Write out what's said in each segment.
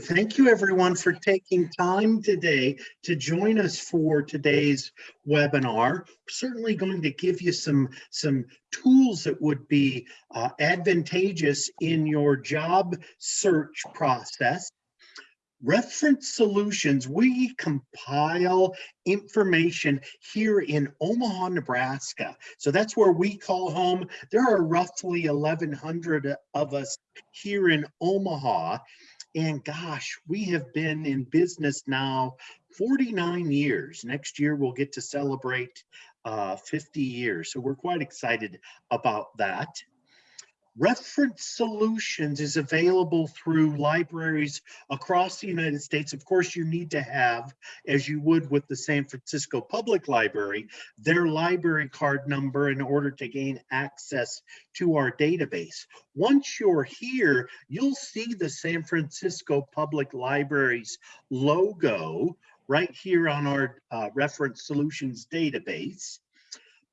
Thank you everyone for taking time today to join us for today's webinar. Certainly going to give you some, some tools that would be uh, advantageous in your job search process. Reference Solutions, we compile information here in Omaha, Nebraska. So that's where we call home. There are roughly 1,100 of us here in Omaha. And gosh, we have been in business now 49 years. Next year, we'll get to celebrate uh, 50 years. So we're quite excited about that. Reference Solutions is available through libraries across the United States. Of course, you need to have, as you would with the San Francisco Public Library, their library card number in order to gain access to our database. Once you're here, you'll see the San Francisco Public Library's logo right here on our uh, Reference Solutions database.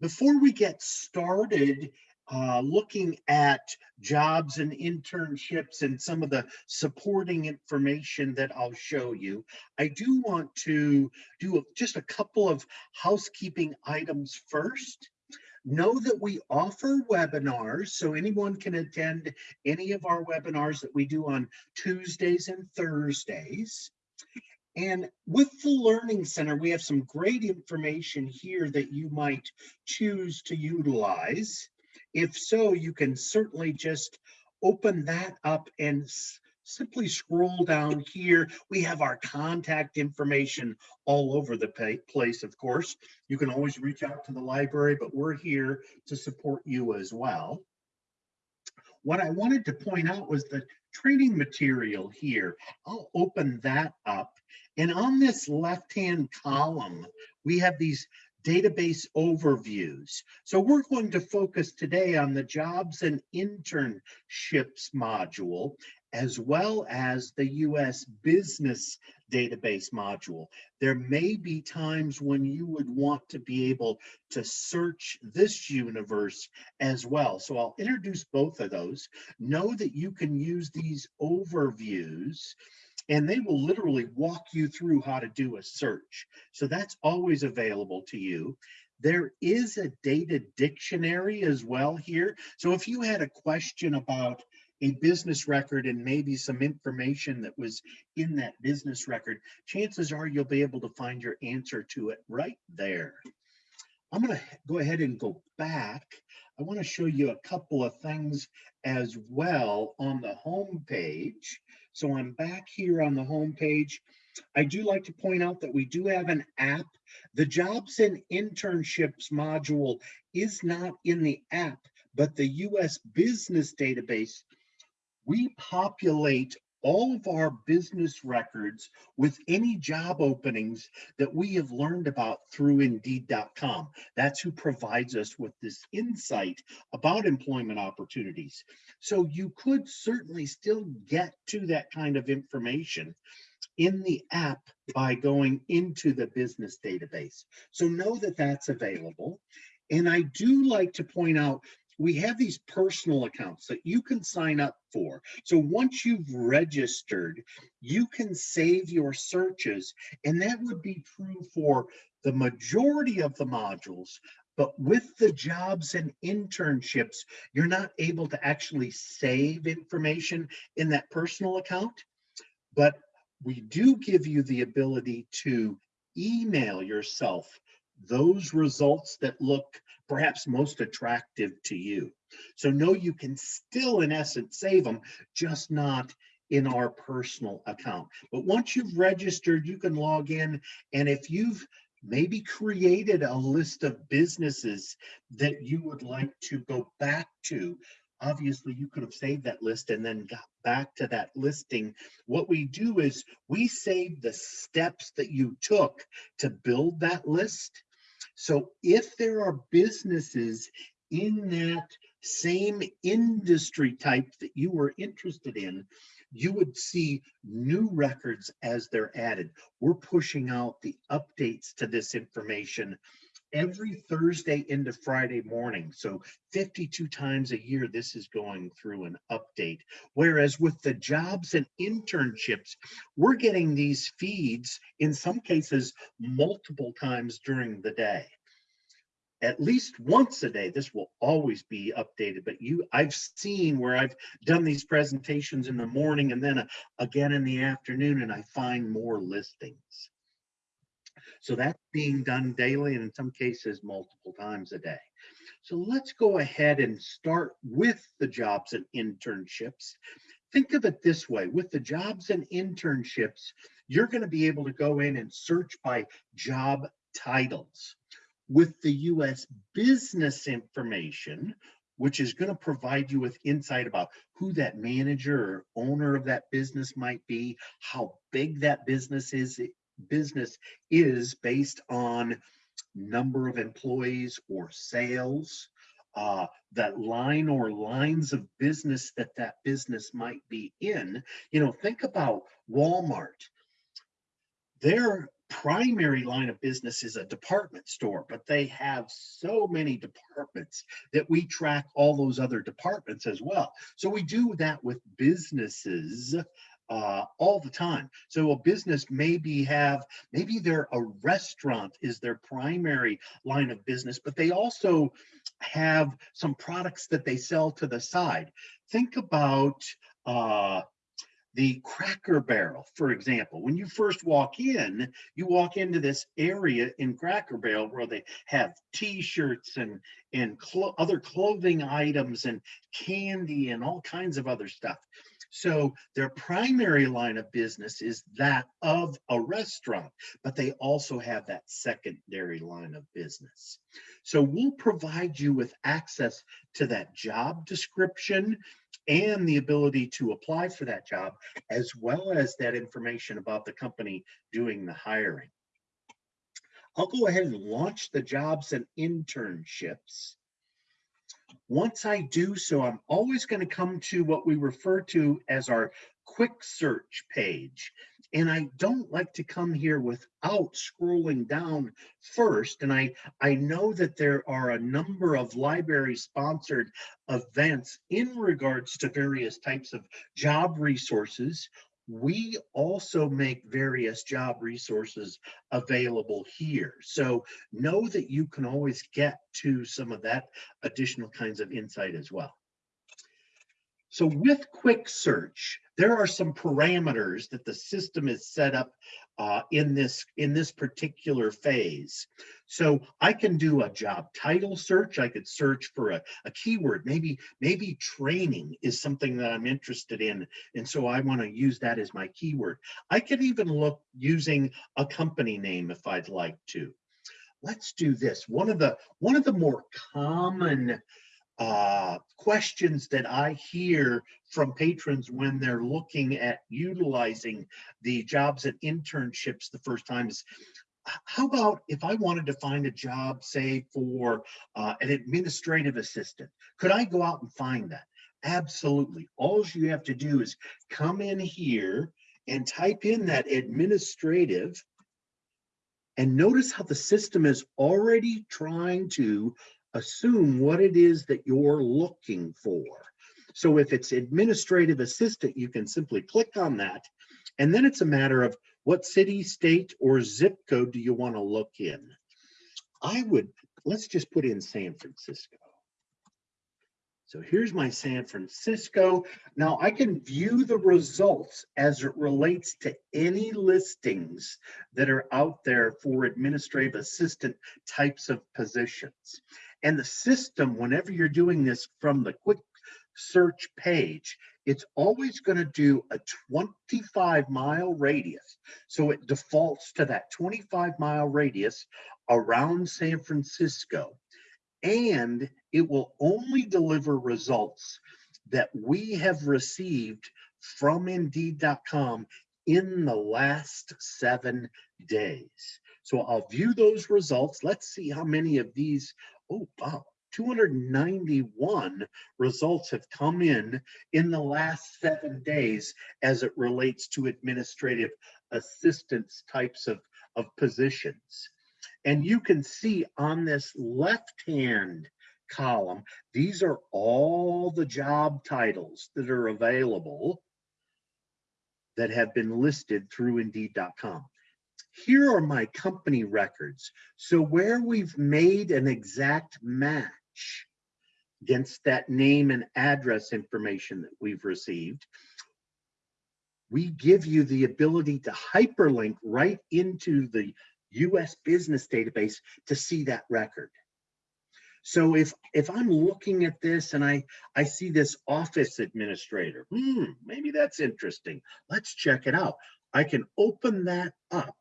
Before we get started, uh, looking at jobs and internships and some of the supporting information that I'll show you, I do want to do just a couple of housekeeping items first. Know that we offer webinars, so anyone can attend any of our webinars that we do on Tuesdays and Thursdays. And with the Learning Center, we have some great information here that you might choose to utilize. If so, you can certainly just open that up and simply scroll down here. We have our contact information all over the place, of course. You can always reach out to the library, but we're here to support you as well. What I wanted to point out was the training material here. I'll open that up. And on this left-hand column, we have these database overviews. So we're going to focus today on the jobs and internships module, as well as the US business database module. There may be times when you would want to be able to search this universe as well. So I'll introduce both of those. Know that you can use these overviews and they will literally walk you through how to do a search. So that's always available to you. There is a data dictionary as well here. So if you had a question about a business record and maybe some information that was in that business record, chances are you'll be able to find your answer to it right there. I'm going to go ahead and go back. I want to show you a couple of things as well on the home page. So I'm back here on the home page. I do like to point out that we do have an app. The jobs and internships module is not in the app, but the US business database, we populate all of our business records with any job openings that we have learned about through Indeed.com. That's who provides us with this insight about employment opportunities. So you could certainly still get to that kind of information in the app by going into the business database. So know that that's available. And I do like to point out we have these personal accounts that you can sign up for. So once you've registered, you can save your searches and that would be true for the majority of the modules, but with the jobs and internships, you're not able to actually save information in that personal account, but we do give you the ability to email yourself those results that look perhaps most attractive to you. So know you can still, in essence, save them, just not in our personal account. But once you've registered, you can log in. And if you've maybe created a list of businesses that you would like to go back to, obviously you could have saved that list and then got back to that listing. What we do is we save the steps that you took to build that list so if there are businesses in that same industry type that you were interested in, you would see new records as they're added. We're pushing out the updates to this information every Thursday into Friday morning. So 52 times a year, this is going through an update. Whereas with the jobs and internships, we're getting these feeds in some cases multiple times during the day at least once a day this will always be updated but you i've seen where i've done these presentations in the morning and then uh, again in the afternoon and i find more listings so that's being done daily and in some cases multiple times a day. So let's go ahead and start with the jobs and internships. Think of it this way with the jobs and internships you're going to be able to go in and search by job titles. With the US business information, which is going to provide you with insight about who that manager or owner of that business might be, how big that business is business is based on number of employees or sales, uh, that line or lines of business that that business might be in. You know, think about Walmart. Their primary line of business is a department store, but they have so many departments that we track all those other departments as well. So we do that with businesses uh, all the time. So a business maybe have, maybe they're a restaurant is their primary line of business, but they also have some products that they sell to the side. Think about uh, the Cracker Barrel, for example, when you first walk in, you walk into this area in Cracker Barrel where they have T-shirts and and clo other clothing items and candy and all kinds of other stuff. So their primary line of business is that of a restaurant, but they also have that secondary line of business. So we'll provide you with access to that job description and the ability to apply for that job, as well as that information about the company doing the hiring. I'll go ahead and launch the jobs and internships. Once I do so, I'm always going to come to what we refer to as our quick search page. And I don't like to come here without scrolling down first. And I, I know that there are a number of library sponsored events in regards to various types of job resources we also make various job resources available here. So know that you can always get to some of that additional kinds of insight as well. So with quick search, there are some parameters that the system is set up uh, in this in this particular phase. So I can do a job title search. I could search for a, a keyword. Maybe maybe training is something that I'm interested in, and so I want to use that as my keyword. I could even look using a company name if I'd like to. Let's do this. One of the one of the more common uh, questions that I hear from patrons when they're looking at utilizing the jobs and internships the first time is, how about if I wanted to find a job, say for uh, an administrative assistant, could I go out and find that? Absolutely. All you have to do is come in here and type in that administrative and notice how the system is already trying to assume what it is that you're looking for. So if it's administrative assistant, you can simply click on that. And then it's a matter of what city, state, or zip code do you want to look in? I would, let's just put in San Francisco. So here's my San Francisco. Now I can view the results as it relates to any listings that are out there for administrative assistant types of positions. And the system, whenever you're doing this from the quick search page, it's always going to do a 25 mile radius. So it defaults to that 25 mile radius around San Francisco. And it will only deliver results that we have received from Indeed.com in the last seven days. So I'll view those results. Let's see how many of these oh wow 291 results have come in in the last seven days as it relates to administrative assistance types of, of positions. And you can see on this left-hand column, these are all the job titles that are available that have been listed through Indeed.com. Here are my company records. So where we've made an exact match against that name and address information that we've received, we give you the ability to hyperlink right into the US business database to see that record. So if if I'm looking at this and I I see this office administrator, hmm, maybe that's interesting. Let's check it out. I can open that up.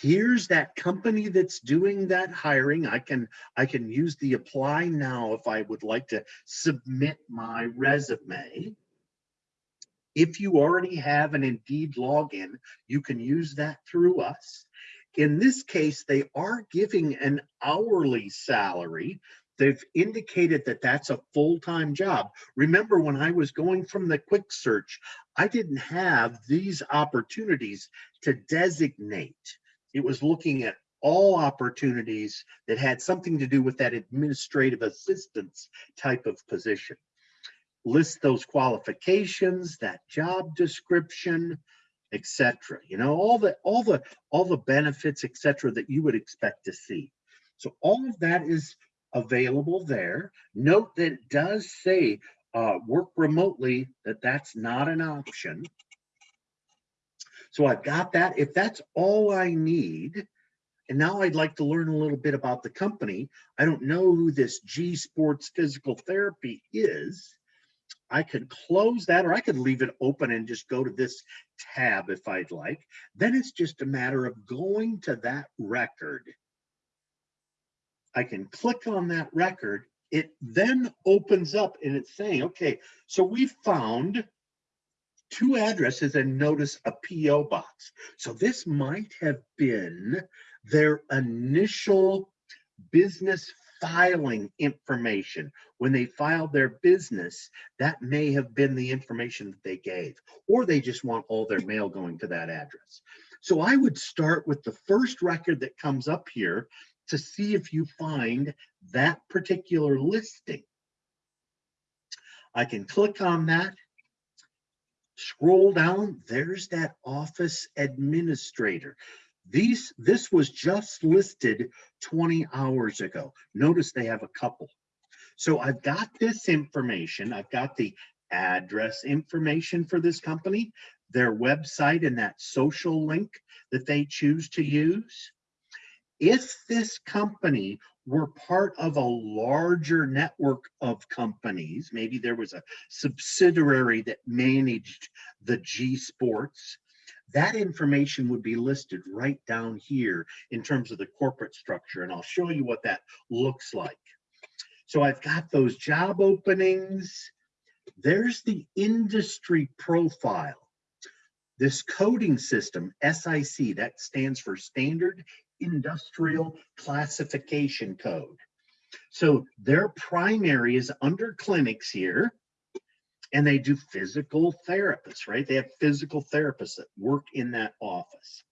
Here's that company that's doing that hiring. I can I can use the apply now if I would like to submit my resume. If you already have an Indeed login, you can use that through us. In this case, they are giving an hourly salary. They've indicated that that's a full-time job. Remember when I was going from the quick search, I didn't have these opportunities to designate. It was looking at all opportunities that had something to do with that administrative assistance type of position list those qualifications, that job description, etc. You know, all the all the all the benefits, etc. that you would expect to see. So all of that is available there. Note that it does say uh, work remotely, that that's not an option. So I've got that. If that's all I need, and now I'd like to learn a little bit about the company. I don't know who this G Sports Physical Therapy is. I could close that or I could leave it open and just go to this tab if I'd like. Then it's just a matter of going to that record. I can click on that record. It then opens up and it's saying, okay, so we found two addresses and notice a PO box. So this might have been their initial business filing information. When they filed their business, that may have been the information that they gave, or they just want all their mail going to that address. So I would start with the first record that comes up here to see if you find that particular listing. I can click on that, scroll down, there's that office administrator. These, this was just listed 20 hours ago. Notice they have a couple. So I've got this information. I've got the address information for this company, their website and that social link that they choose to use. If this company were part of a larger network of companies, maybe there was a subsidiary that managed the G Sports, that information would be listed right down here in terms of the corporate structure. And I'll show you what that looks like. So I've got those job openings. There's the industry profile. This coding system, SIC, that stands for Standard Industrial Classification Code. So their primary is under clinics here and they do physical therapists, right? They have physical therapists that work in that office.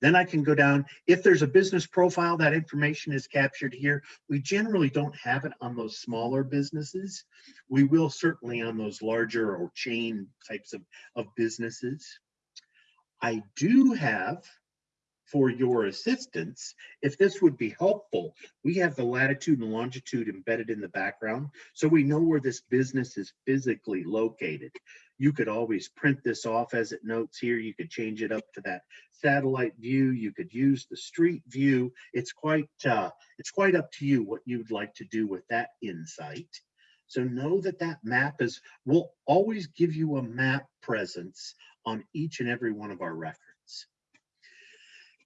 Then I can go down, if there's a business profile, that information is captured here. We generally don't have it on those smaller businesses. We will certainly on those larger or chain types of, of businesses. I do have for your assistance, if this would be helpful, we have the latitude and longitude embedded in the background, so we know where this business is physically located. You could always print this off as it notes here. You could change it up to that satellite view. You could use the street view. It's quite uh, it's quite up to you what you'd like to do with that insight. So know that that map is, will always give you a map presence on each and every one of our records.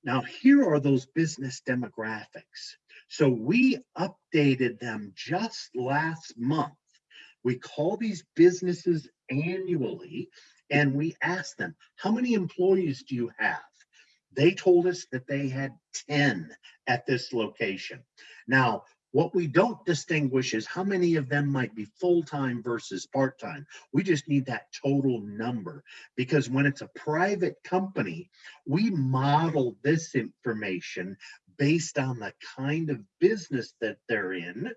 Now, here are those business demographics. So we updated them just last month. We call these businesses annually and we ask them, how many employees do you have? They told us that they had 10 at this location. Now, What we don't distinguish is how many of them might be full-time versus part-time. We just need that total number because when it's a private company, we model this information based on the kind of business that they're in,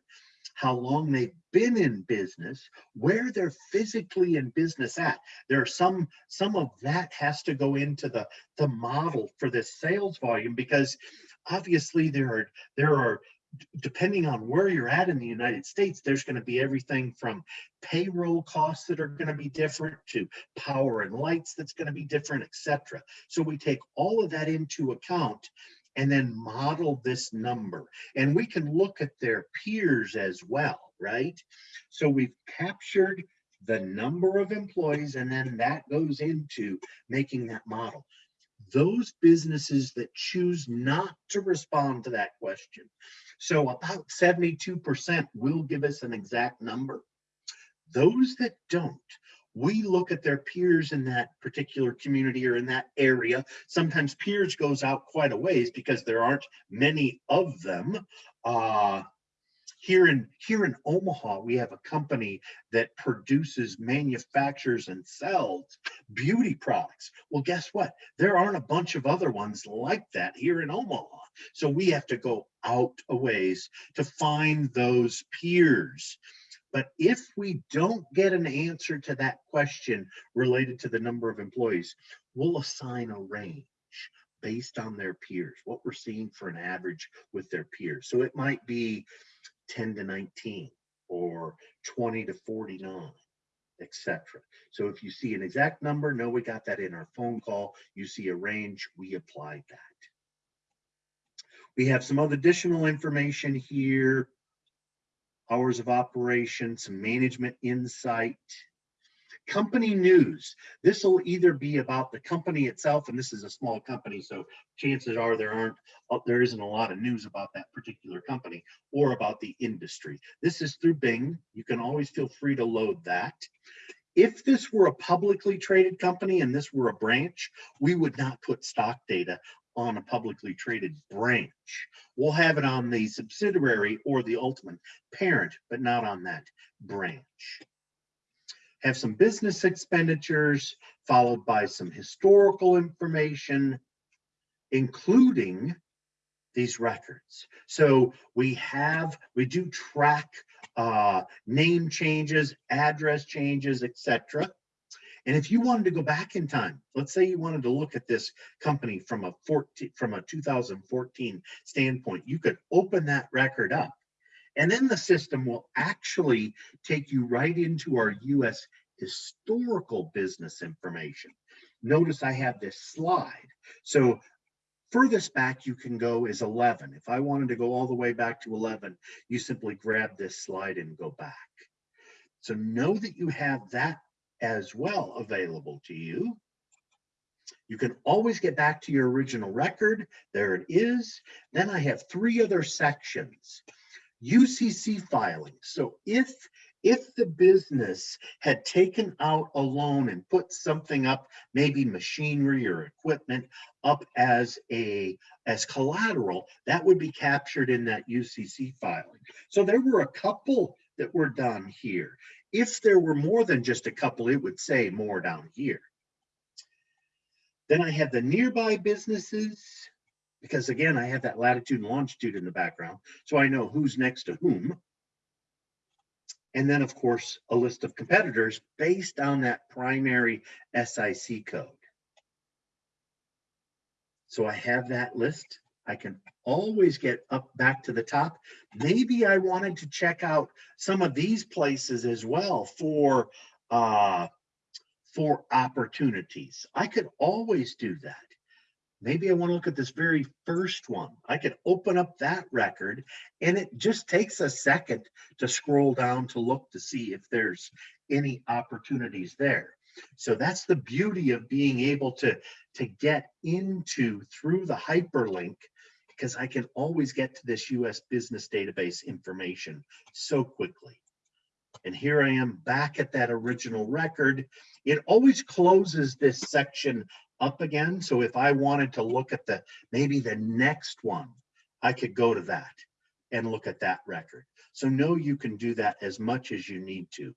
how long they've been in business, where they're physically in business at. There are some, some of that has to go into the, the model for this sales volume because obviously there are, there are depending on where you're at in the United States, there's going to be everything from payroll costs that are going to be different to power and lights that's going to be different, etc. So we take all of that into account and then model this number. And we can look at their peers as well, right? So we've captured the number of employees and then that goes into making that model. Those businesses that choose not to respond to that question. So about 72% will give us an exact number. Those that don't, we look at their peers in that particular community or in that area. Sometimes peers goes out quite a ways because there aren't many of them. Uh, here in here in Omaha, we have a company that produces, manufactures, and sells beauty products. Well, guess what? There aren't a bunch of other ones like that here in Omaha. So we have to go out a ways to find those peers. But if we don't get an answer to that question related to the number of employees, we'll assign a range based on their peers, what we're seeing for an average with their peers. So it might be 10 to 19 or 20 to 49 etc. So if you see an exact number, know we got that in our phone call. You see a range, we applied that. We have some other additional information here hours of operation, some management insight, company news. This will either be about the company itself, and this is a small company, so chances are there aren't, uh, there isn't a lot of news about that particular company or about the industry. This is through Bing. You can always feel free to load that. If this were a publicly traded company and this were a branch, we would not put stock data on a publicly traded branch. We'll have it on the subsidiary or the ultimate parent, but not on that branch. Have some business expenditures followed by some historical information, including these records. So we have, we do track uh, name changes, address changes, etc. And if you wanted to go back in time, let's say you wanted to look at this company from a 14 from a 2014 standpoint, you could open that record up. And then the system will actually take you right into our US historical business information. Notice I have this slide. So furthest back you can go is 11. If I wanted to go all the way back to 11, you simply grab this slide and go back. So know that you have that as well available to you. You can always get back to your original record. There it is. Then I have three other sections. UCC filing. So if if the business had taken out a loan and put something up, maybe machinery or equipment up as a as collateral, that would be captured in that UCC filing. So there were a couple that were done here. If there were more than just a couple, it would say more down here. Then I have the nearby businesses, because again, I have that latitude and longitude in the background, so I know who's next to whom. And then, of course, a list of competitors based on that primary SIC code. So I have that list. I can always get up back to the top. Maybe I wanted to check out some of these places as well for uh, for opportunities. I could always do that. Maybe I want to look at this very first one. I could open up that record and it just takes a second to scroll down to look to see if there's any opportunities there. So that's the beauty of being able to, to get into through the hyperlink because I can always get to this US business database information so quickly. And here I am back at that original record. It always closes this section up again. So if I wanted to look at the maybe the next one, I could go to that. and look at that record. So know you can do that as much as you need to.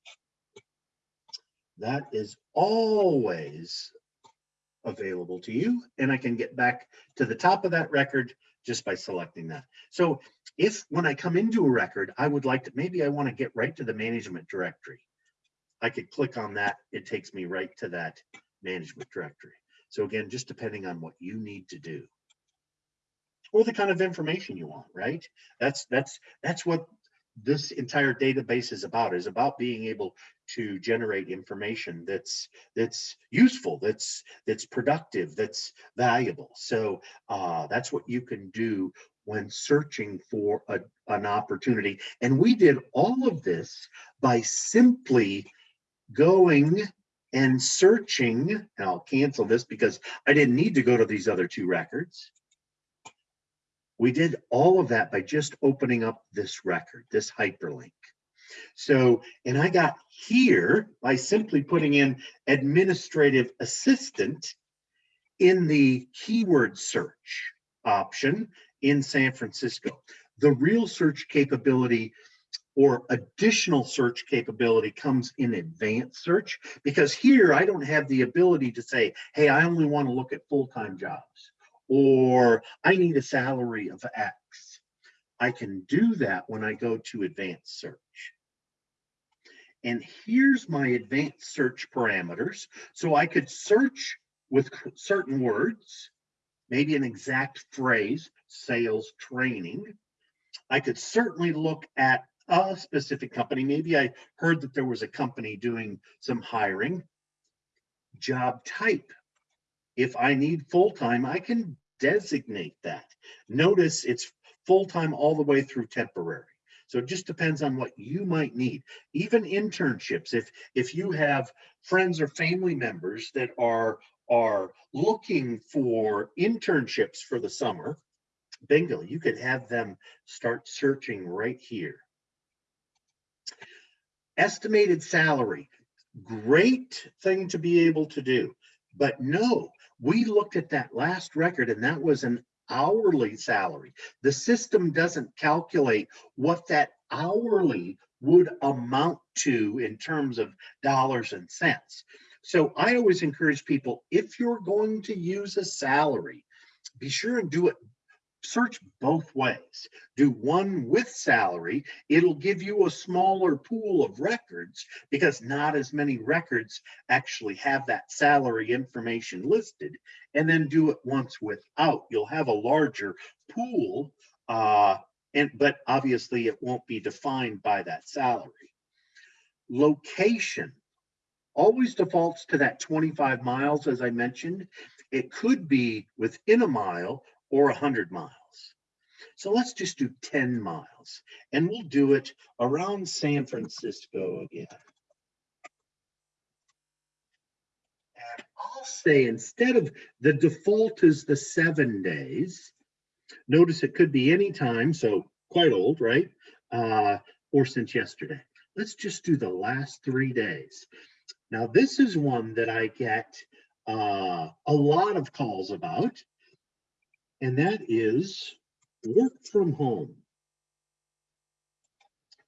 That is always available to you. And I can get back to the top of that record just by selecting that. So if when I come into a record, I would like to, maybe I want to get right to the management directory. I could click on that. It takes me right to that management directory. So again, just depending on what you need to do. Or the kind of information you want, right? That's that's that's what this entire database is about is about being able to generate information that's that's useful that's that's productive that's valuable. So uh, that's what you can do when searching for a, an opportunity. And we did all of this by simply going and searching and i'll cancel this because i didn't need to go to these other two records we did all of that by just opening up this record, this hyperlink. So, and I got here by simply putting in administrative assistant in the keyword search option in San Francisco. The real search capability or additional search capability comes in advanced search because here I don't have the ability to say, hey, I only want to look at full-time jobs or I need a salary of X. I can do that when I go to advanced search. And here's my advanced search parameters. So I could search with certain words, maybe an exact phrase, sales training. I could certainly look at a specific company. Maybe I heard that there was a company doing some hiring. Job type, if I need full-time, I can designate that. Notice it's full-time all the way through temporary. So it just depends on what you might need. Even internships, if if you have friends or family members that are are looking for internships for the summer, bingo, you could have them start searching right here. Estimated salary, great thing to be able to do. But no, we looked at that last record and that was an hourly salary. The system doesn't calculate what that hourly would amount to in terms of dollars and cents. So I always encourage people, if you're going to use a salary, be sure and do it search both ways. Do one with salary, it'll give you a smaller pool of records because not as many records actually have that salary information listed. And then do it once without. You'll have a larger pool, uh, and but obviously it won't be defined by that salary. Location always defaults to that 25 miles, as I mentioned. It could be within a mile or 100 miles. So let's just do 10 miles and we'll do it around San Francisco again. And I'll say instead of the default is the seven days, notice it could be any time, so quite old, right? Uh, or since yesterday. Let's just do the last three days. Now, this is one that I get uh, a lot of calls about and that is work from home.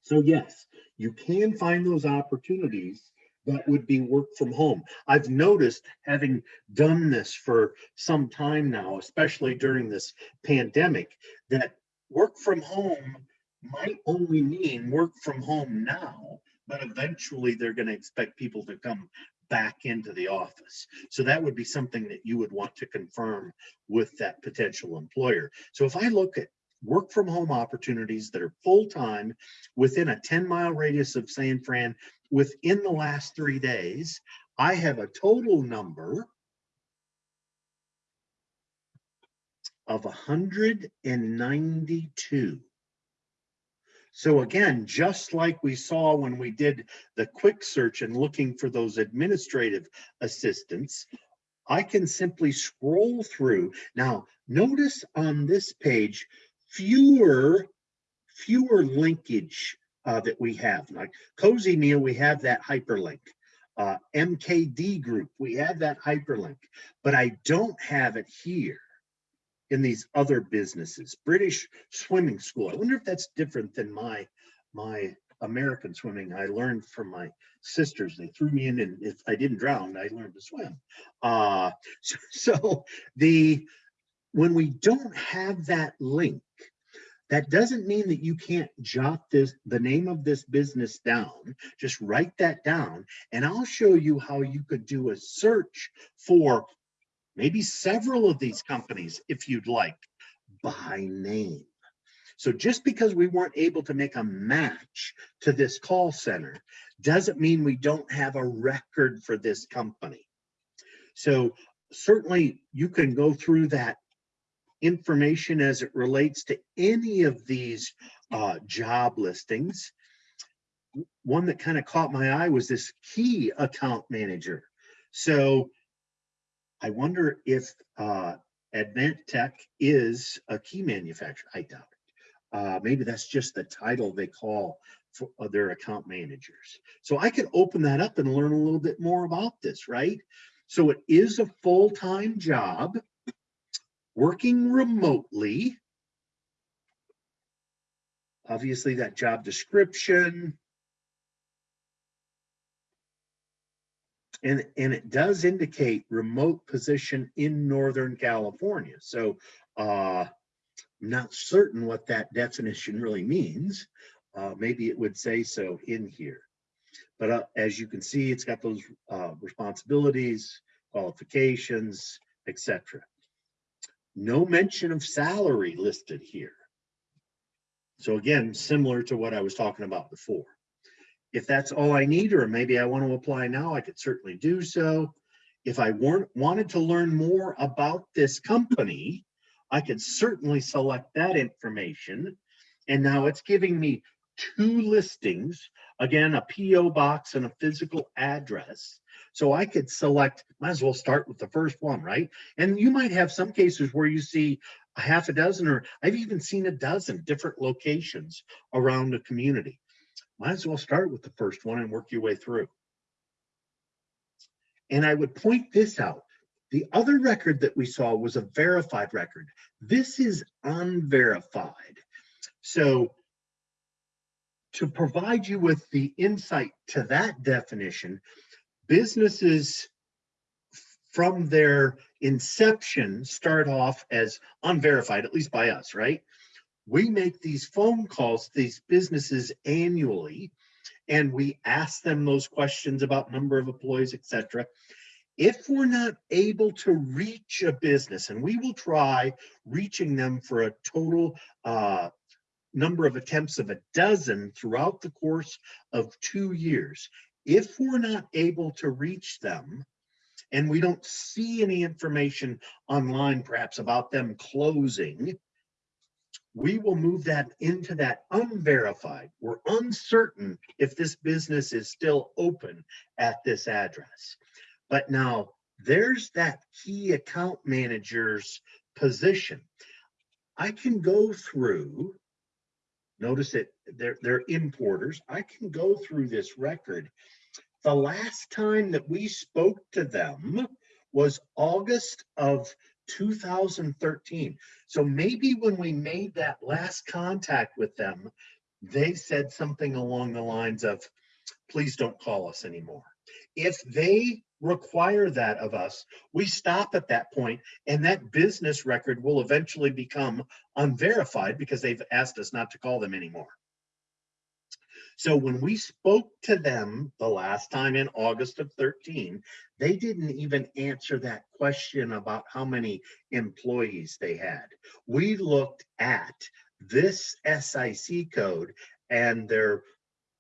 So yes, you can find those opportunities that would be work from home. I've noticed having done this for some time now, especially during this pandemic, that work from home might only mean work from home now, but eventually they're going to expect people to come back into the office. So that would be something that you would want to confirm with that potential employer. So if I look at work from home opportunities that are full-time within a 10 mile radius of San Fran within the last three days, I have a total number of 192. So again, just like we saw when we did the quick search and looking for those administrative assistants, I can simply scroll through. Now, notice on this page, fewer, fewer linkage uh, that we have. Like Cozy Meal, we have that hyperlink. Uh, MKD Group, we have that hyperlink, but I don't have it here. In these other businesses. British swimming school. I wonder if that's different than my my American swimming. I learned from my sisters. They threw me in, and if I didn't drown, I learned to swim. Uh, so, so the when we don't have that link, that doesn't mean that you can't jot this the name of this business down. Just write that down, and I'll show you how you could do a search for maybe several of these companies if you'd like by name. So just because we weren't able to make a match to this call center doesn't mean we don't have a record for this company. So certainly you can go through that information as it relates to any of these uh, job listings. One that kind of caught my eye was this key account manager. So I wonder if uh, Advent Tech is a key manufacturer. I doubt it. Uh, maybe that's just the title they call for uh, their account managers. So I could open that up and learn a little bit more about this, right? So it is a full-time job, working remotely. Obviously that job description, and and it does indicate remote position in Northern California. So uh, I'm not certain what that definition really means. Uh, maybe it would say so in here. But uh, as you can see, it's got those uh, responsibilities, qualifications, etc. No mention of salary listed here. So again, similar to what I was talking about before. If that's all I need, or maybe I want to apply now, I could certainly do so. If I weren't, wanted to learn more about this company, I could certainly select that information. And now it's giving me two listings, again, a PO box and a physical address. So I could select, might as well start with the first one, right? And you might have some cases where you see a half a dozen, or I've even seen a dozen different locations around the community might as well start with the first one and work your way through. And I would point this out. The other record that we saw was a verified record. This is unverified. So to provide you with the insight to that definition, businesses from their inception start off as unverified, at least by us, right? We make these phone calls to these businesses annually and we ask them those questions about number of employees etc if we're not able to reach a business and we will try reaching them for a total uh, number of attempts of a dozen throughout the course of two years if we're not able to reach them and we don't see any information online perhaps about them closing we will move that into that unverified. We're uncertain if this business is still open at this address. But now there's that key account manager's position. I can go through, notice it, they're, they're importers. I can go through this record. The last time that we spoke to them was August of 2013. So maybe when we made that last contact with them, they said something along the lines of, please don't call us anymore. If they require that of us, we stop at that point and that business record will eventually become unverified because they've asked us not to call them anymore. So when we spoke to them the last time in August of 13, they didn't even answer that question about how many employees they had. We looked at this SIC code and their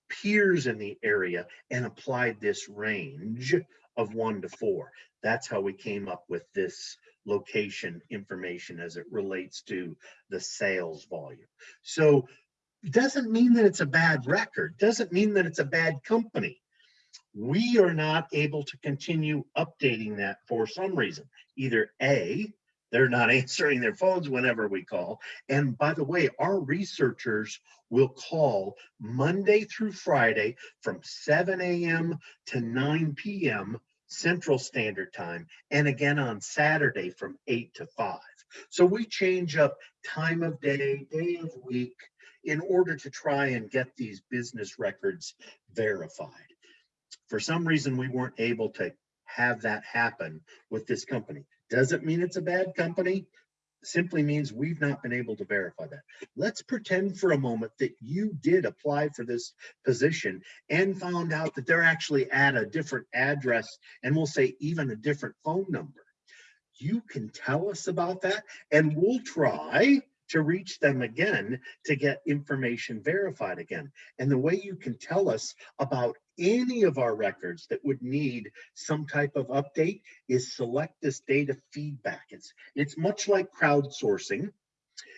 peers in the area and applied this range of one to four. That's how we came up with this location information as it relates to the sales volume. So doesn't mean that it's a bad record, doesn't mean that it's a bad company. We are not able to continue updating that for some reason. Either A, they're not answering their phones whenever we call. And by the way, our researchers will call Monday through Friday from 7 a.m. to 9 p.m. Central Standard Time, and again on Saturday from eight to five. So we change up time of day, day of week, in order to try and get these business records verified. For some reason, we weren't able to have that happen with this company. Doesn't mean it's a bad company, simply means we've not been able to verify that. Let's pretend for a moment that you did apply for this position and found out that they're actually at a different address and we'll say even a different phone number. You can tell us about that and we'll try to reach them again to get information verified again. And the way you can tell us about any of our records that would need some type of update is select this data feedback. It's, it's much like crowdsourcing.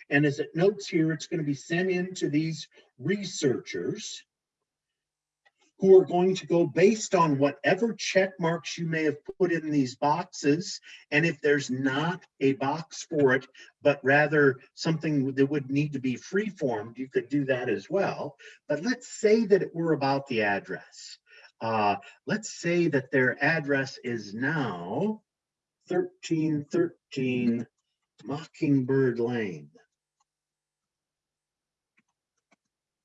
And as it notes here, it's going to be sent in to these researchers who are going to go based on whatever check marks you may have put in these boxes. And if there's not a box for it, but rather something that would need to be free formed, you could do that as well. But let's say that it were about the address. Uh, let's say that their address is now 1313 Mockingbird Lane.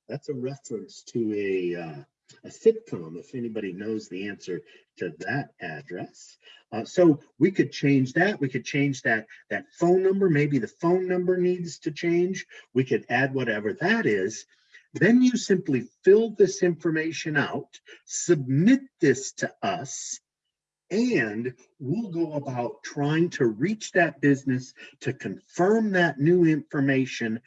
That's a reference to a uh, a sitcom, if anybody knows the answer to that address. Uh, so we could change that. We could change that, that phone number. Maybe the phone number needs to change. We could add whatever that is. Then you simply fill this information out, submit this to us, and we'll go about trying to reach that business to confirm that new information.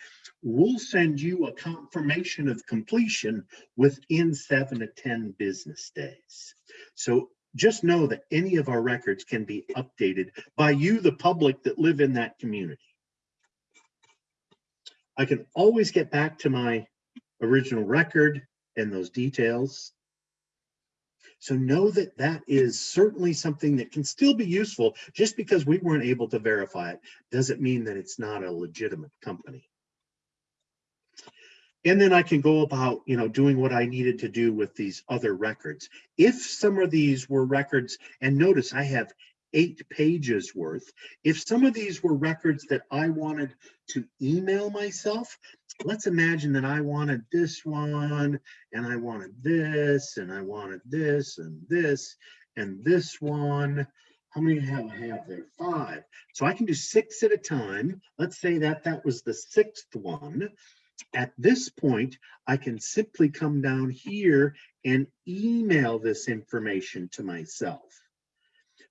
We'll send you a confirmation of completion within seven to 10 business days. So just know that any of our records can be updated by you, the public that live in that community. I can always get back to my original record and those details so know that that is certainly something that can still be useful. Just because we weren't able to verify it doesn't mean that it's not a legitimate company. And then I can go about, you know, doing what I needed to do with these other records. If some of these were records, and notice I have eight pages worth. If some of these were records that I wanted to email myself, let's imagine that I wanted this one and I wanted this and I wanted this and this and this one. How many have I have there? Five. So I can do six at a time. Let's say that that was the sixth one. At this point, I can simply come down here and email this information to myself.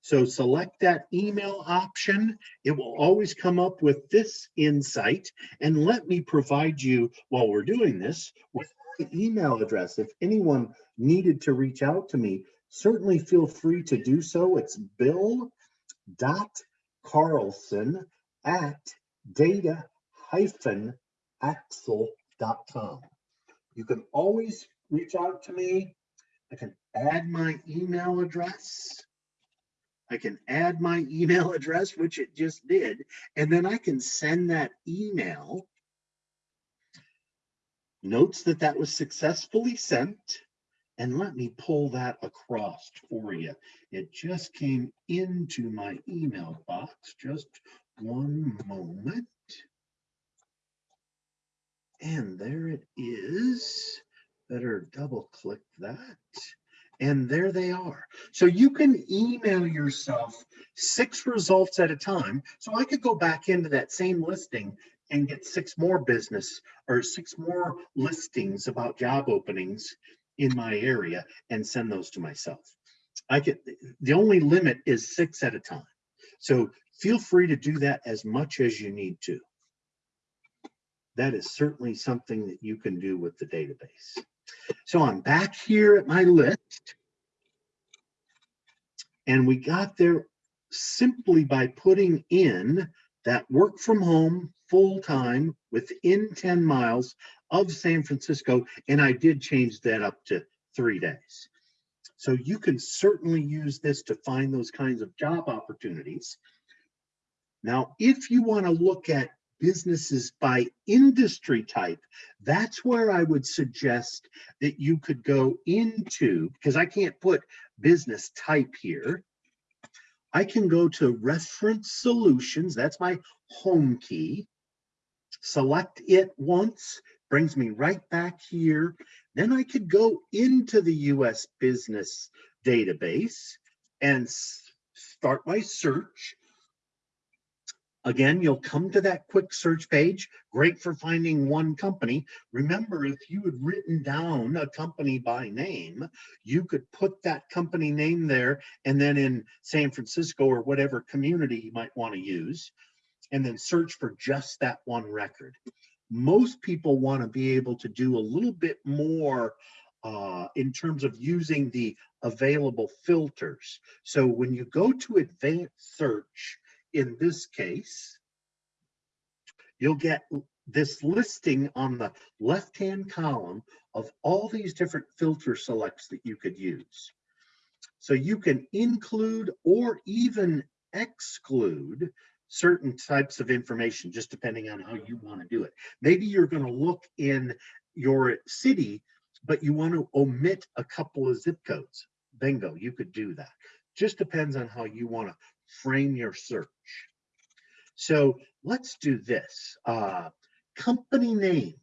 So select that email option. It will always come up with this insight. And let me provide you, while we're doing this, with my email address. If anyone needed to reach out to me, certainly feel free to do so. It's bill.carlson at data-axle.com. You can always reach out to me. I can add my email address. I can add my email address, which it just did, and then I can send that email. Notes that that was successfully sent. And let me pull that across for you. It just came into my email box. Just one moment. And there it is. Better double click that and there they are. So you can email yourself six results at a time. So I could go back into that same listing and get six more business or six more listings about job openings in my area and send those to myself. I get the only limit is six at a time. So feel free to do that as much as you need to. That is certainly something that you can do with the database. So I'm back here at my list. And we got there simply by putting in that work from home full time within 10 miles of San Francisco. And I did change that up to three days. So you can certainly use this to find those kinds of job opportunities. Now, if you want to look at businesses by industry type, that's where I would suggest that you could go into, because I can't put business type here, I can go to reference solutions. That's my home key. Select it once, brings me right back here. Then I could go into the US business database and start my search. Again, you'll come to that quick search page, great for finding one company. Remember, if you had written down a company by name, you could put that company name there and then in San Francisco or whatever community you might want to use, and then search for just that one record. Most people want to be able to do a little bit more uh, in terms of using the available filters. So when you go to advanced search, in this case, you'll get this listing on the left-hand column of all these different filter selects that you could use. So you can include or even exclude certain types of information, just depending on how you want to do it. Maybe you're going to look in your city, but you want to omit a couple of zip codes. Bingo, you could do that. Just depends on how you want to frame your search. So let's do this. Uh, company name.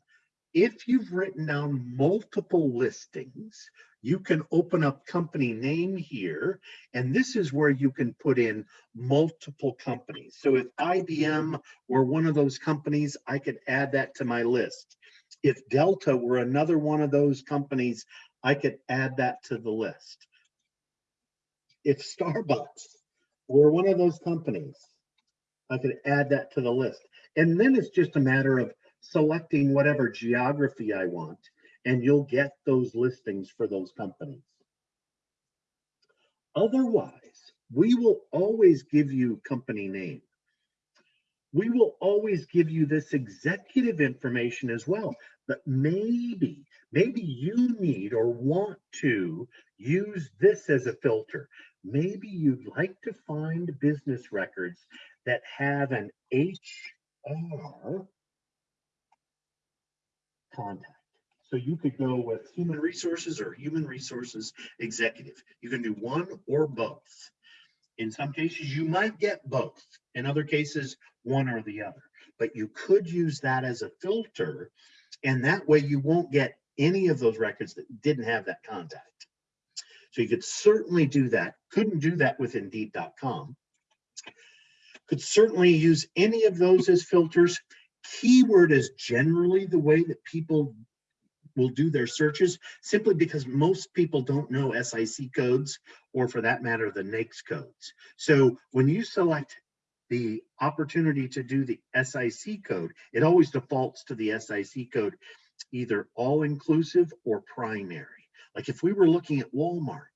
If you've written down multiple listings, you can open up company name here, and this is where you can put in multiple companies. So if IBM were one of those companies, I could add that to my list. If Delta were another one of those companies, I could add that to the list. If Starbucks were one of those companies, I could add that to the list. And then it's just a matter of selecting whatever geography I want, and you'll get those listings for those companies. Otherwise, we will always give you company name. We will always give you this executive information as well, but maybe, maybe you need or want to use this as a filter maybe you'd like to find business records that have an HR contact. So you could go with human resources or human resources executive. You can do one or both. In some cases, you might get both. In other cases, one or the other. But you could use that as a filter, and that way you won't get any of those records that didn't have that contact. So you could certainly do that. Couldn't do that with Indeed.com. Could certainly use any of those as filters. Keyword is generally the way that people will do their searches simply because most people don't know SIC codes or for that matter, the NAICS codes. So when you select the opportunity to do the SIC code, it always defaults to the SIC code, either all inclusive or primary. Like if we were looking at Walmart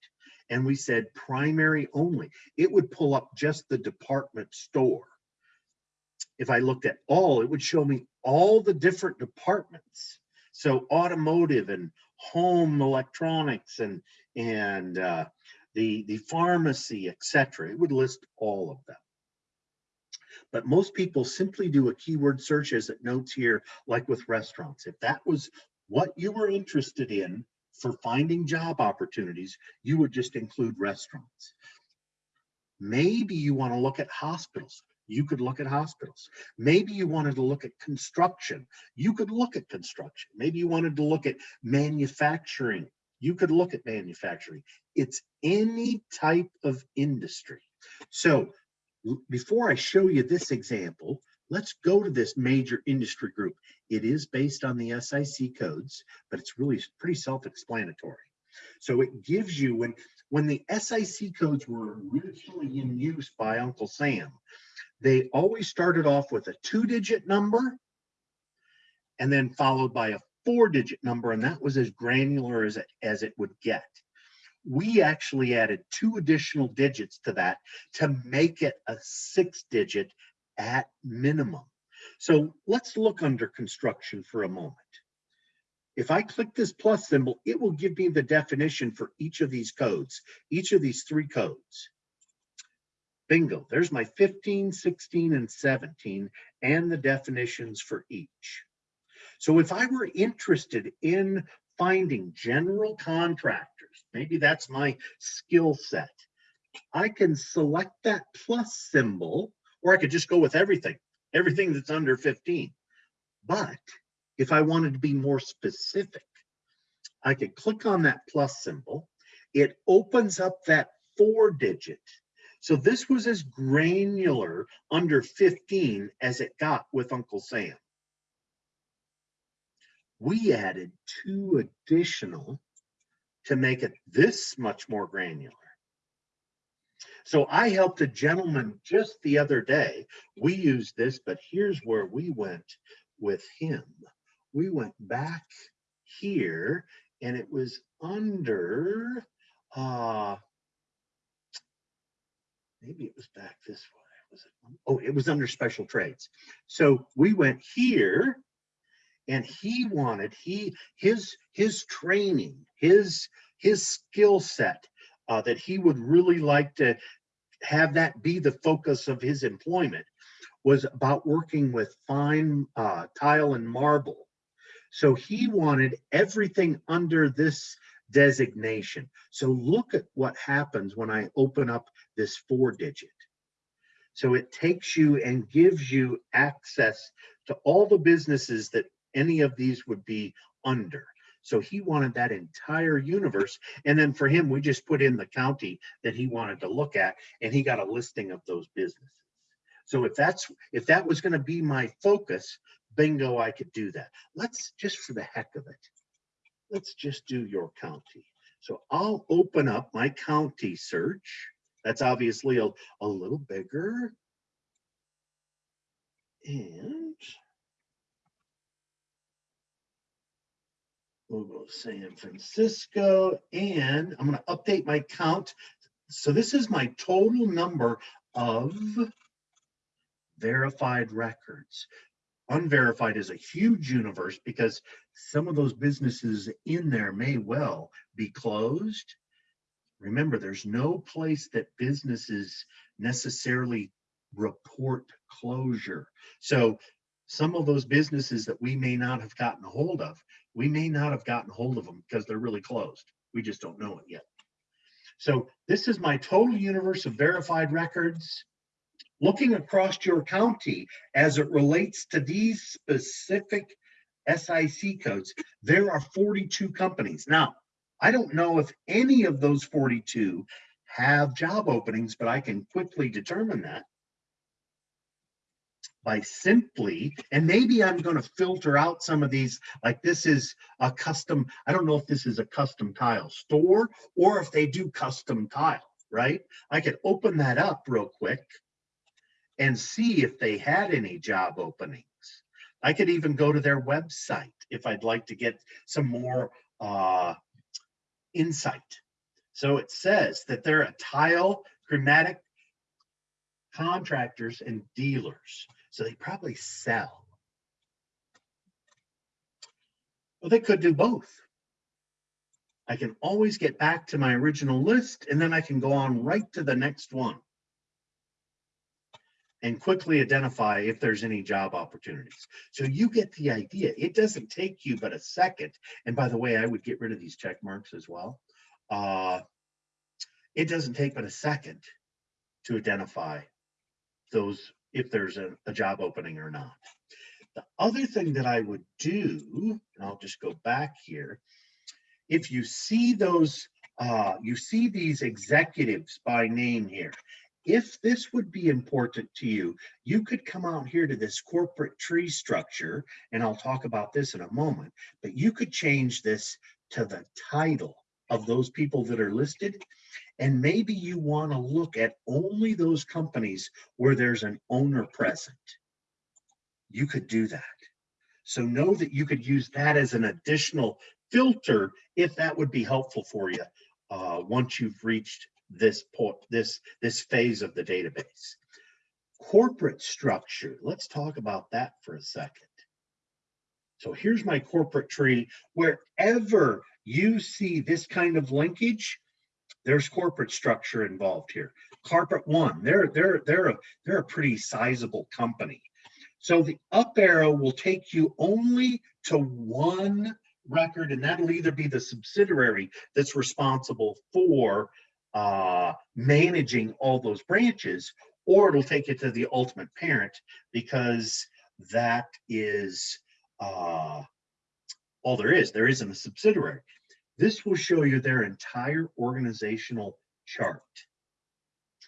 and we said primary only, it would pull up just the department store. If I looked at all, it would show me all the different departments. So automotive and home electronics and and uh, the the pharmacy, etc. It would list all of them. But most people simply do a keyword search as it notes here, like with restaurants. If that was what you were interested in, for finding job opportunities, you would just include restaurants. Maybe you want to look at hospitals. You could look at hospitals. Maybe you wanted to look at construction. You could look at construction. Maybe you wanted to look at manufacturing. You could look at manufacturing. It's any type of industry. So before I show you this example, let's go to this major industry group. It is based on the SIC codes, but it's really pretty self-explanatory. So it gives you, when, when the SIC codes were originally in use by Uncle Sam, they always started off with a two-digit number and then followed by a four-digit number, and that was as granular as it, as it would get. We actually added two additional digits to that to make it a six-digit at minimum. So let's look under construction for a moment. If I click this plus symbol, it will give me the definition for each of these codes, each of these three codes. Bingo, there's my 15, 16, and 17, and the definitions for each. So if I were interested in finding general contractors, maybe that's my skill set, I can select that plus symbol, or I could just go with everything, everything that's under 15. But if I wanted to be more specific, I could click on that plus symbol. It opens up that four digit. So this was as granular under 15 as it got with Uncle Sam. We added two additional to make it this much more granular. So I helped a gentleman just the other day. We used this, but here's where we went with him. We went back here and it was under, uh, maybe it was back this way. Was it? Oh, it was under special trades. So we went here and he wanted, he, his, his training, his, his skill set uh, that he would really like to have that be the focus of his employment was about working with fine uh, tile and marble. So he wanted everything under this designation. So look at what happens when I open up this four digit. So it takes you and gives you access to all the businesses that any of these would be under. So he wanted that entire universe. And then for him, we just put in the county that he wanted to look at and he got a listing of those businesses. So if that's if that was going to be my focus, bingo, I could do that. Let's just for the heck of it, let's just do your county. So I'll open up my county search. That's obviously a, a little bigger. And we'll go San Francisco and I'm going to update my count. So this is my total number of verified records. Unverified is a huge universe because some of those businesses in there may well be closed. Remember, there's no place that businesses necessarily report closure. So some of those businesses that we may not have gotten a hold of, we may not have gotten hold of them because they're really closed. We just don't know it yet. So this is my total universe of verified records looking across your county as it relates to these specific SIC codes, there are 42 companies. Now, I don't know if any of those 42 have job openings, but I can quickly determine that by simply, and maybe I'm going to filter out some of these, like this is a custom, I don't know if this is a custom tile store or if they do custom tile, right? I could open that up real quick and see if they had any job openings. I could even go to their website if I'd like to get some more uh, insight. So it says that they're a tile chromatic contractors and dealers. So they probably sell. Well, they could do both. I can always get back to my original list and then I can go on right to the next one and quickly identify if there's any job opportunities. So you get the idea. It doesn't take you but a second. And by the way, I would get rid of these check marks as well. Uh, it doesn't take but a second to identify those if there's a, a job opening or not. The other thing that I would do, and I'll just go back here, if you see those, uh, you see these executives by name here, if this would be important to you, you could come out here to this corporate tree structure, and I'll talk about this in a moment, but you could change this to the title of those people that are listed. And maybe you want to look at only those companies where there's an owner present. You could do that. So know that you could use that as an additional filter if that would be helpful for you uh, once you've reached this port, this, this phase of the database. Corporate structure, let's talk about that for a second. So here's my corporate tree. Wherever you see this kind of linkage, there's corporate structure involved here. Carpet One, they're they're they're a they're a pretty sizable company. So the up arrow will take you only to one record, and that'll either be the subsidiary that's responsible for uh, managing all those branches, or it'll take you to the ultimate parent because that is uh, all there is. There isn't a subsidiary. This will show you their entire organizational chart.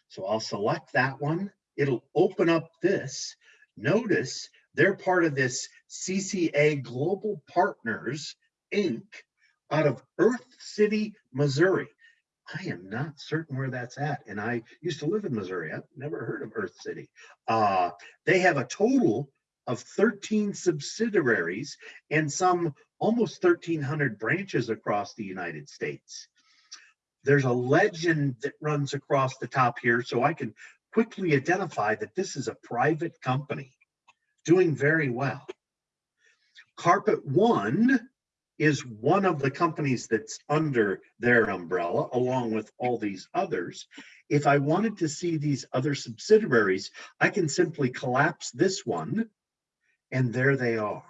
So I'll select that one. It'll open up this. Notice they're part of this CCA Global Partners, Inc. out of Earth City, Missouri. I am not certain where that's at. And I used to live in Missouri. I've never heard of Earth City. Uh, they have a total of 13 subsidiaries and some almost 1,300 branches across the United States. There's a legend that runs across the top here, so I can quickly identify that this is a private company doing very well. Carpet One is one of the companies that's under their umbrella, along with all these others. If I wanted to see these other subsidiaries, I can simply collapse this one, and there they are.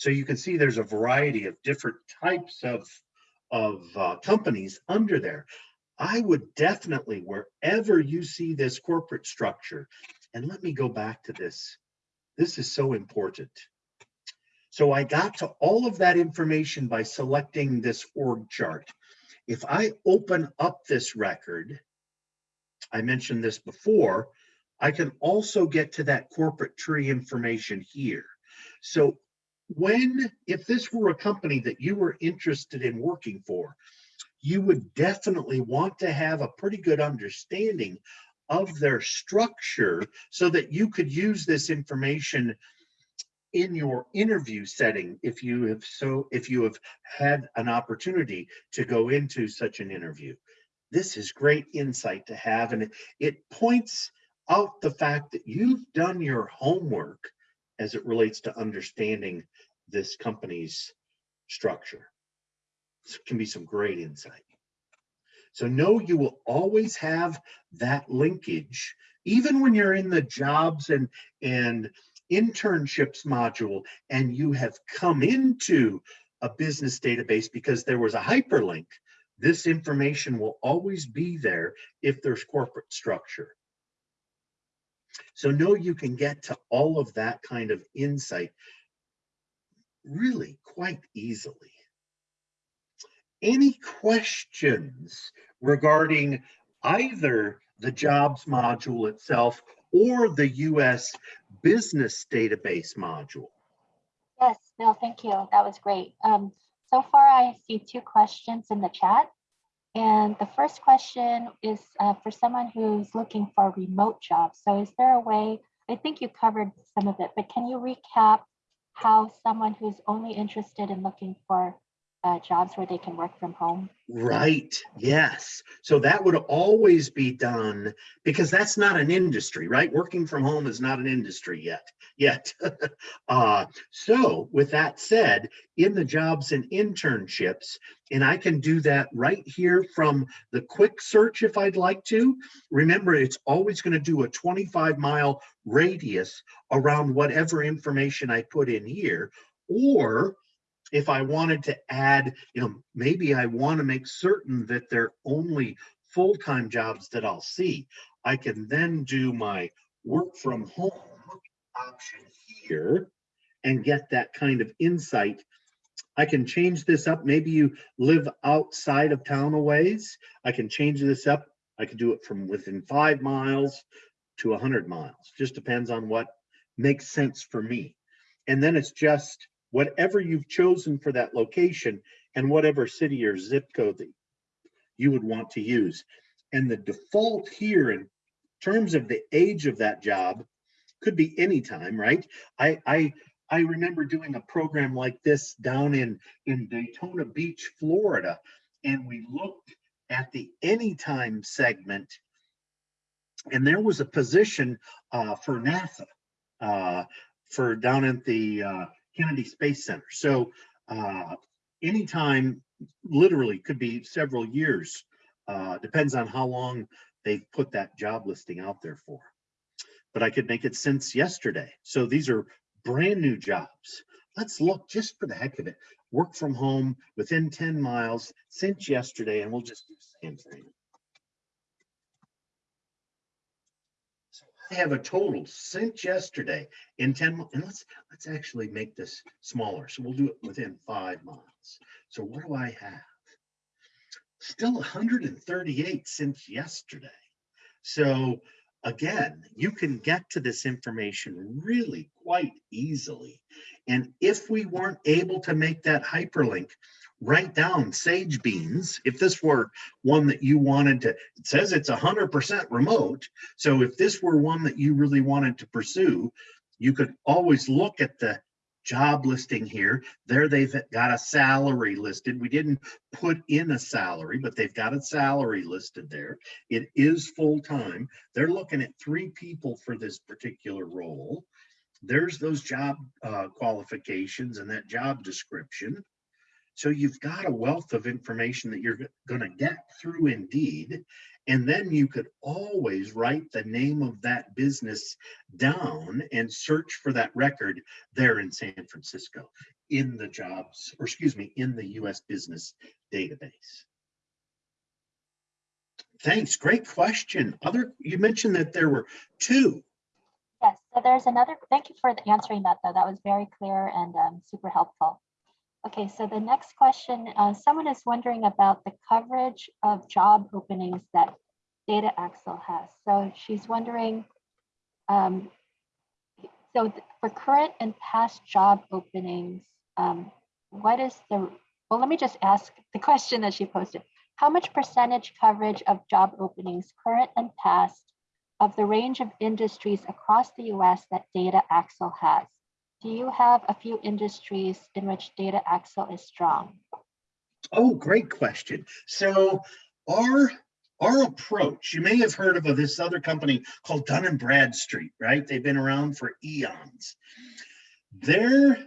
So you can see there's a variety of different types of, of uh, companies under there. I would definitely, wherever you see this corporate structure, and let me go back to this. This is so important. So I got to all of that information by selecting this org chart. If I open up this record, I mentioned this before, I can also get to that corporate tree information here. So when, if this were a company that you were interested in working for, you would definitely want to have a pretty good understanding of their structure so that you could use this information in your interview setting if you have so if you have had an opportunity to go into such an interview. This is great insight to have and it, points out the fact that you've done your homework as it relates to understanding this company's structure. This can be some great insight. So know you will always have that linkage even when you're in the jobs and and internships module and you have come into a business database because there was a hyperlink, this information will always be there if there's corporate structure. So know you can get to all of that kind of insight really quite easily. Any questions regarding either the jobs module itself or the US business database module? Yes, Bill, thank you. That was great. Um, so far, I see two questions in the chat. And the first question is uh, for someone who's looking for remote jobs. So is there a way, I think you covered some of it, but can you recap how someone who's only interested in looking for uh, jobs where they can work from home? Right. Yes. So that would always be done because that's not an industry, right? Working from home is not an industry yet. Yet. uh, so with that said, in the jobs and internships, and I can do that right here from the quick search if I'd like to. Remember, it's always going to do a 25 mile radius around whatever information I put in here. Or if I wanted to add, you know, maybe I want to make certain that they're only full-time jobs that I'll see. I can then do my work from home option here and get that kind of insight. I can change this up. Maybe you live outside of town a ways. I can change this up. I can do it from within five miles to 100 miles. Just depends on what makes sense for me. And then it's just whatever you've chosen for that location and whatever city or zip code that you would want to use. And the default here in terms of the age of that job could be any time, right? I, I, I remember doing a program like this down in, in Daytona Beach, Florida, and we looked at the anytime segment and there was a position uh, for NASA uh, for down at the uh, Kennedy Space Center. So uh, anytime, literally could be several years, uh, depends on how long they've put that job listing out there for. But I could make it since yesterday. So these are brand new jobs. Let's look just for the heck of it. work from home within 10 miles since yesterday, and we'll just do the same So I have a total since yesterday in 10, mi- and let's, let's actually make this smaller. So we'll do it within five miles. So what do I have? Still 138 since yesterday. So again, you can get to this information really quite easily. And if we weren't able to make that hyperlink, write down sage beans. If this were one that you wanted to, it says it's hundred percent remote. So if this were one that you really wanted to pursue, you could always look at the job listing here. There they've got a salary listed. We didn't put in a salary, but they've got a salary listed there. It is full-time. They're looking at three people for this particular role. There's those job uh, qualifications and that job description. So you've got a wealth of information that you're going to get through Indeed. And then you could always write the name of that business down and search for that record there in San Francisco in the jobs, or excuse me, in the US Business Database. Thanks, great question. Other, you mentioned that there were two. Yes, so there's another, thank you for answering that though. That was very clear and um, super helpful. Okay, so the next question, uh, someone is wondering about the coverage of job openings that Data Axle has. So she's wondering, um, so for current and past job openings, um, what is the, well, let me just ask the question that she posted. How much percentage coverage of job openings, current and past, of the range of industries across the US that Data Axle has? Do you have a few industries in which Data Axle is strong? Oh, great question. So our our approach, you may have heard of this other company called Dun and Bradstreet, right? They've been around for eons. Their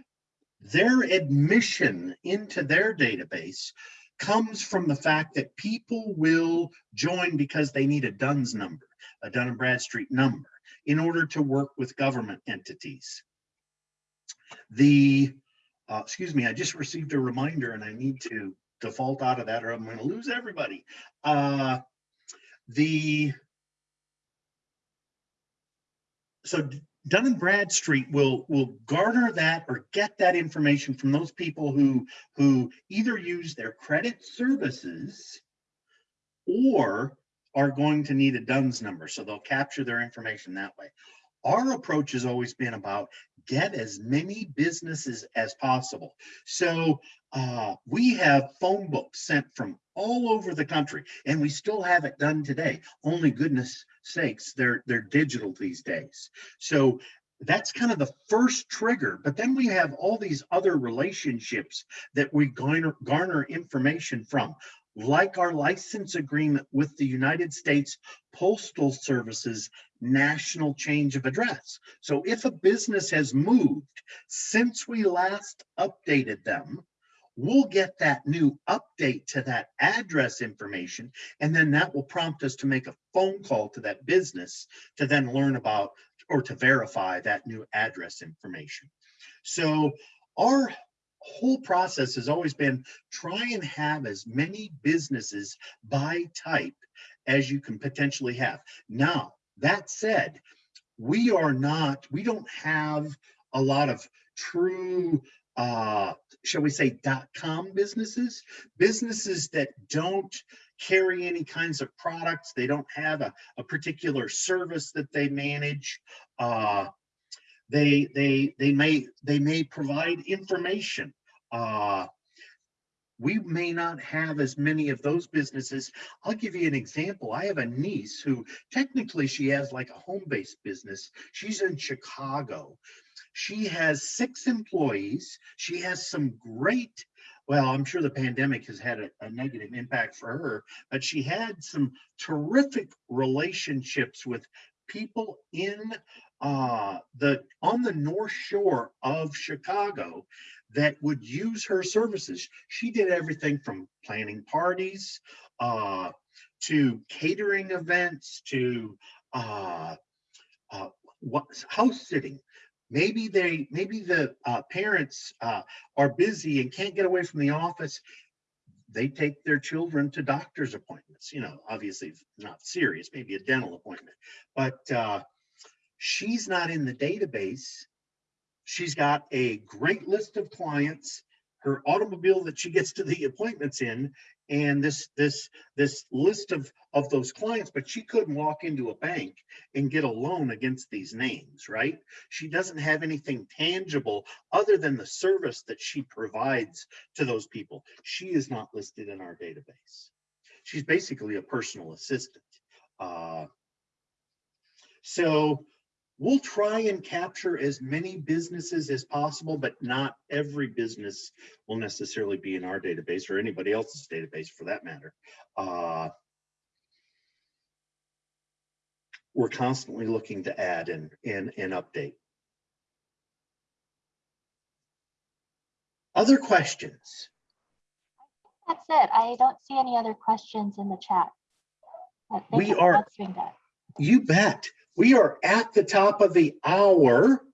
their admission into their database comes from the fact that people will join because they need a DUNS number, a Dun and Bradstreet number, in order to work with government entities. The, uh, excuse me, I just received a reminder and I need to default out of that or I'm going to lose everybody. Uh, the so Dun and Bradstreet will will garner that or get that information from those people who who either use their credit services or are going to need a DUNS number. So they'll capture their information that way. Our approach has always been about get as many businesses as possible. So uh, we have phone books sent from all over the country and we still have it done today. Only goodness sakes, they're, they're digital these days. So that's kind of the first trigger, but then we have all these other relationships that we garner, garner information from like our license agreement with the United States Postal Service's national change of address. So if a business has moved since we last updated them, we'll get that new update to that address information, and then that will prompt us to make a phone call to that business to then learn about or to verify that new address information. So our whole process has always been try and have as many businesses by type as you can potentially have. Now, that said, we are not, we don't have a lot of true, uh, shall we say, dot-com businesses, businesses that don't carry any kinds of products. They don't have a, a particular service that they manage. Uh, they they they may they may provide information uh we may not have as many of those businesses. I'll give you an example. I have a niece who technically she has like a home-based business. She's in chicago. She has six employees. She has some great well i'm sure the pandemic has had a, a negative impact for her but she had some terrific relationships with people in uh, the on the North Shore of Chicago that would use her services. She did everything from planning parties uh, to catering events to uh, uh, what, house sitting, maybe they, maybe the uh, parents uh, are busy and can't get away from the office. They take their children to doctor's appointments, you know, obviously not serious, maybe a dental appointment, but uh, she's not in the database. She's got a great list of clients, her automobile that she gets to the appointments in, and this, this, this list of, of those clients, but she couldn't walk into a bank and get a loan against these names, right? She doesn't have anything tangible other than the service that she provides to those people. She is not listed in our database. She's basically a personal assistant. Uh, So we'll try and capture as many businesses as possible, but not every business will necessarily be in our database or anybody else's database for that matter. Uh, We're constantly looking to add and, and, and update. Other questions? That's it. I don't see any other questions in the chat. We are- answering that. You bet. We are at the top of the hour.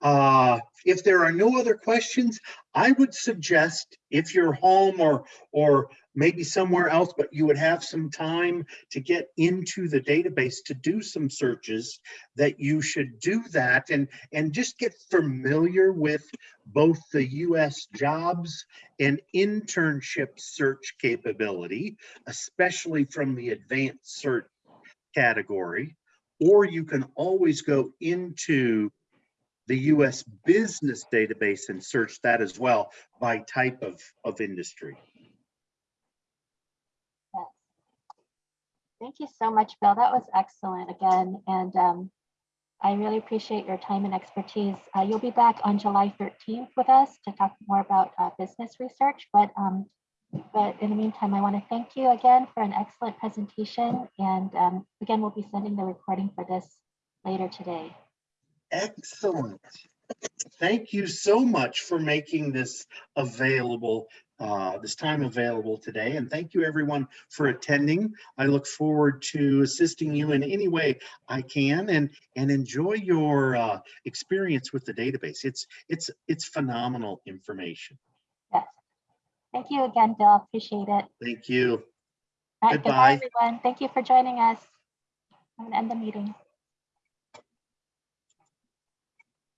Uh, if there are no other questions, I would suggest if you're home or, or maybe somewhere else, but you would have some time to get into the database to do some searches, that you should do that and, and just get familiar with both the US jobs and internship search capability, especially from the advanced search category, or you can always go into the US business database and search that as well by type of, of industry. Yes. Thank you so much, Bill. That was excellent again. And um, I really appreciate your time and expertise. Uh, You'll be back on July 13th with us to talk more about uh, business research. But, um, but in the meantime, I want to thank you again for an excellent presentation. And um, again, we'll be sending the recording for this later today. Excellent. Thank you so much for making this available, uh, this time available today. And thank you everyone for attending. I look forward to assisting you in any way I can and, and enjoy your, uh, experience with the database. It's, it's, it's phenomenal information. Thank you again, Bill. Appreciate it. Thank you. All right, Goodbye. Goodbye, everyone. Thank you for joining us. I'm going to end the meeting.